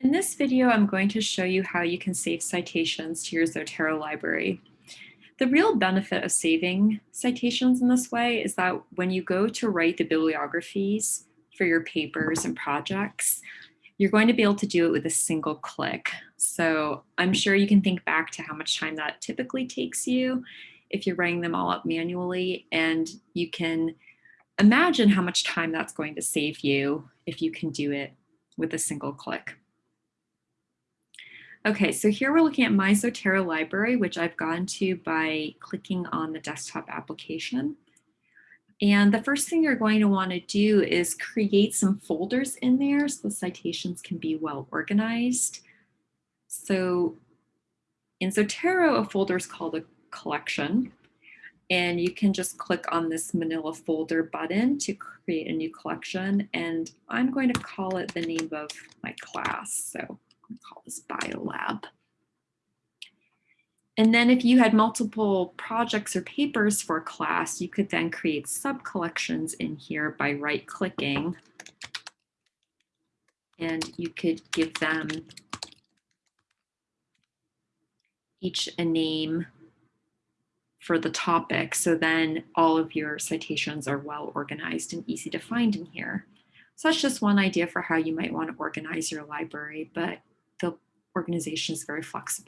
In this video, I'm going to show you how you can save citations to your Zotero library. The real benefit of saving citations in this way is that when you go to write the bibliographies for your papers and projects, you're going to be able to do it with a single click. So I'm sure you can think back to how much time that typically takes you if you're writing them all up manually, and you can imagine how much time that's going to save you if you can do it with a single click. Okay, so here we're looking at my Zotero library, which I've gone to by clicking on the desktop application. And the first thing you're going to want to do is create some folders in there so the citations can be well organized. So in Zotero, a folder is called a collection. And you can just click on this manila folder button to create a new collection. And I'm going to call it the name of my class. So call this biolab. And then if you had multiple projects or papers for class, you could then create sub-collections in here by right-clicking. And you could give them each a name for the topic. So then all of your citations are well organized and easy to find in here. So that's just one idea for how you might want to organize your library, but the organization is very flexible.